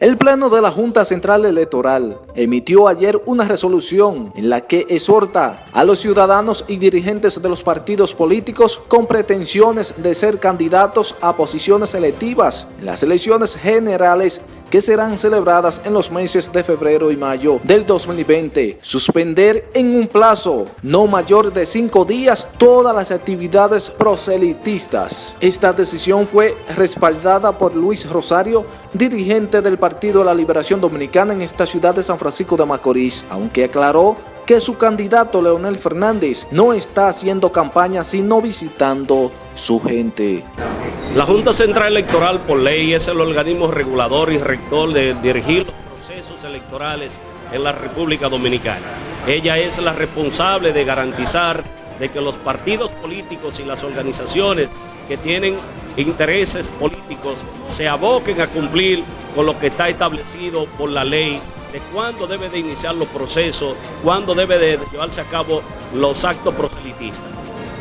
El Pleno de la Junta Central Electoral emitió ayer una resolución en la que exhorta a los ciudadanos y dirigentes de los partidos políticos con pretensiones de ser candidatos a posiciones electivas en las elecciones generales que serán celebradas en los meses de febrero y mayo del 2020. Suspender en un plazo no mayor de cinco días todas las actividades proselitistas. Esta decisión fue respaldada por Luis Rosario, dirigente del Partido de la Liberación Dominicana en esta ciudad de San Francisco de Macorís, aunque aclaró que su candidato Leonel Fernández no está haciendo campaña sino visitando su gente. La Junta Central Electoral por ley es el organismo regulador y rector de dirigir los procesos electorales en la República Dominicana. Ella es la responsable de garantizar de que los partidos políticos y las organizaciones que tienen intereses políticos se aboquen a cumplir con lo que está establecido por la ley de cuándo debe de iniciar los procesos, cuándo debe de llevarse a cabo los actos proselitistas.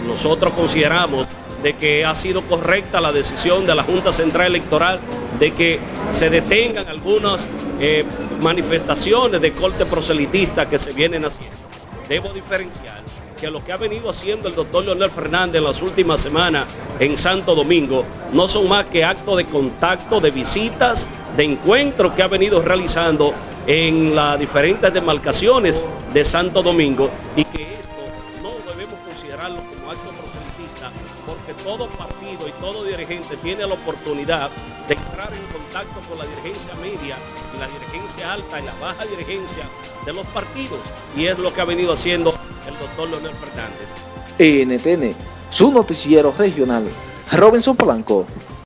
Nosotros consideramos de que ha sido correcta la decisión de la Junta Central Electoral de que se detengan algunas eh, manifestaciones de corte proselitista que se vienen haciendo. Debo diferenciar que lo que ha venido haciendo el doctor Leonel Fernández en las últimas semanas en Santo Domingo no son más que actos de contacto, de visitas, de encuentros que ha venido realizando en las diferentes demarcaciones de Santo Domingo y que esto no debemos considerarlo como acto proselitista porque todo partido y todo dirigente tiene la oportunidad de entrar en contacto con la dirigencia media y la dirigencia alta y la baja dirigencia de los partidos y es lo que ha venido haciendo el doctor Leonel Fernández. NTN, su noticiero regional, Robinson Polanco.